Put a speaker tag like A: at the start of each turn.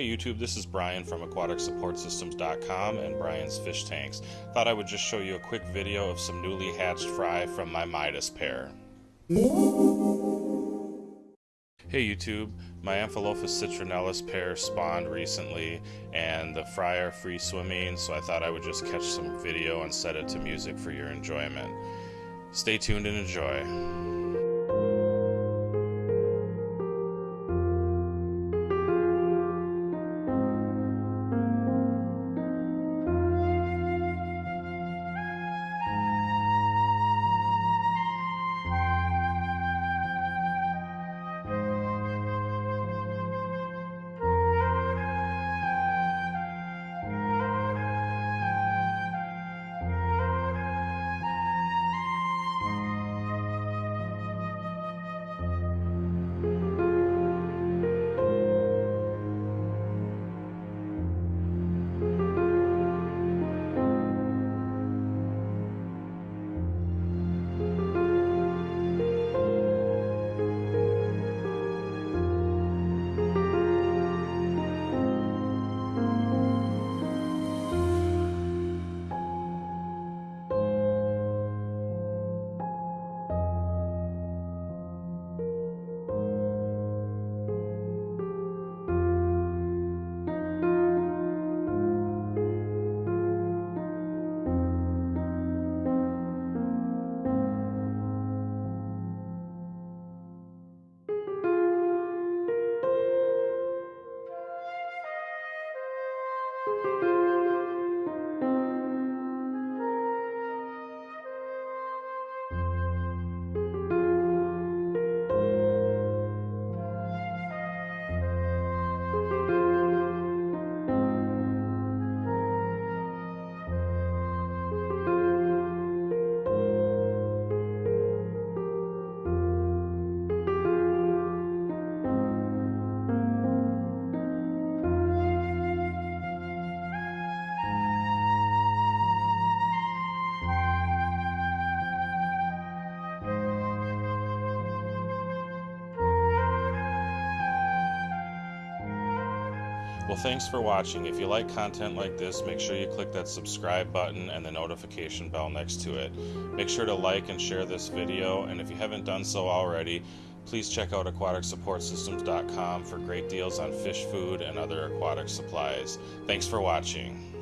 A: Hey YouTube, this is Brian from AquaticSupportSystems.com and Brian's Fish Tanks. Thought I would just show you a quick video of some newly hatched fry from my Midas pair. Hey YouTube, my Amphilophus citrinellus pair spawned recently and the fry are free swimming so I thought I would just catch some video and set it to music for your enjoyment. Stay tuned and enjoy. Well, thanks for watching. If you like content like this, make sure you click that subscribe button and the notification bell next to it. Make sure to like and share this video, and if you haven't done so already, please check out aquaticsupportsystems.com for great deals on fish food and other aquatic supplies. Thanks for watching.